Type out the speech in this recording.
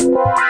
Bye.